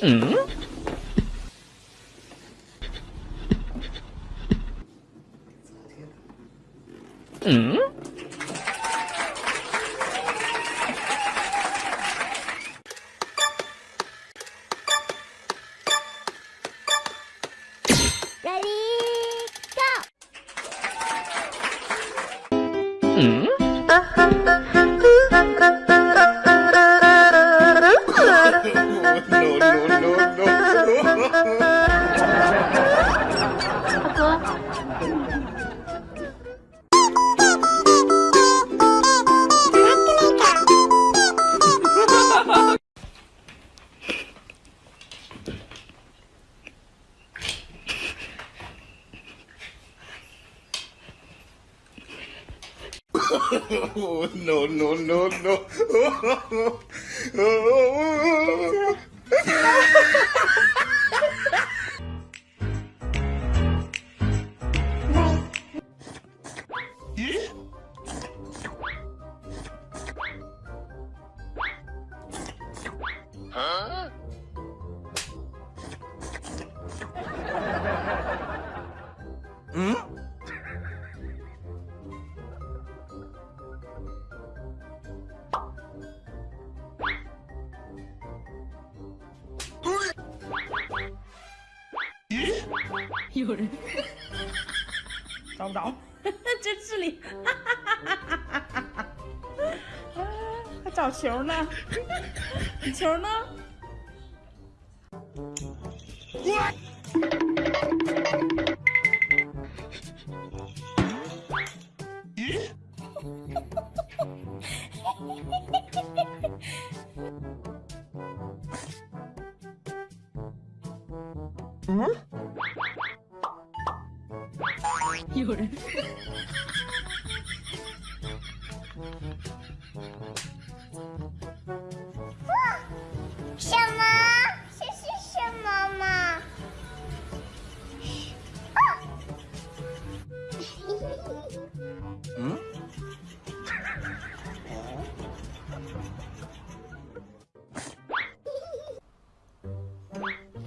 嗯？嗯？嗯 Cưa oh, no, no, no, no. Oh, oh, oh, oh, oh. 有人找不着，这智力，还找球呢？球呢？嗯？有人。什么？这是什么嘛？嗯？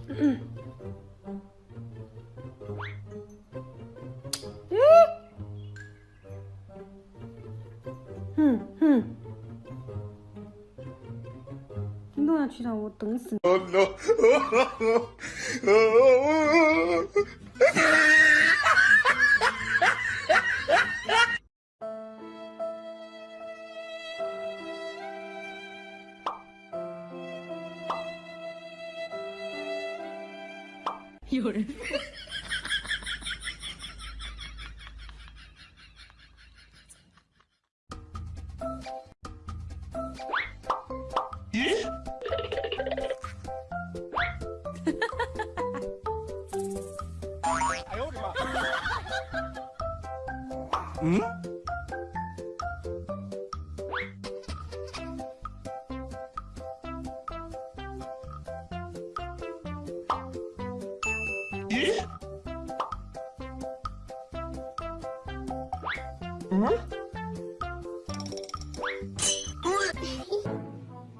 嗯。你都要去了，我等死你！有人。哎嗯？咦？嗯？